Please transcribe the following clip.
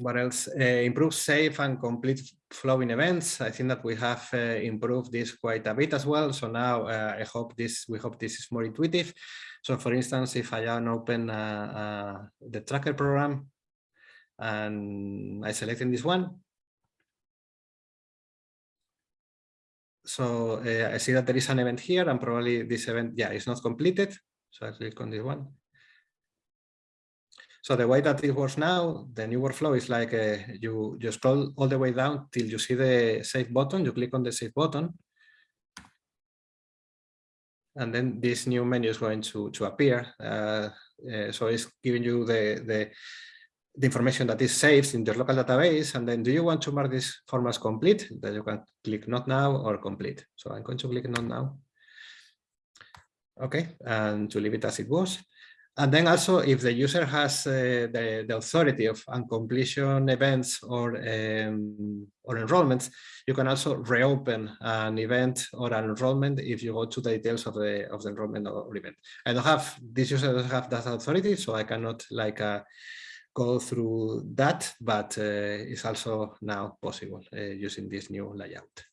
what else? Uh, improve safe and complete flowing events. I think that we have uh, improved this quite a bit as well. So now uh, I hope this, we hope this is more intuitive. So for instance, if I open uh, uh, the tracker program and I select in this one, so uh, I see that there is an event here and probably this event, yeah, is not completed. So I click on this one. So the way that it works now, the new workflow is like uh, you, you scroll all the way down till you see the save button, you click on the save button. And then this new menu is going to, to appear. Uh, uh, so it's giving you the, the, the information that is saved in your local database. And then do you want to mark this form as complete? Then you can click not now or complete. So I'm going to click not now. Okay, and to leave it as it was. And then also if the user has uh, the, the authority of uncompletion events or, um, or enrollments, you can also reopen an event or an enrollment if you go to the details of the of the enrollment or event. I don't have, this user doesn't have that authority, so I cannot like uh, go through that, but uh, it's also now possible uh, using this new layout.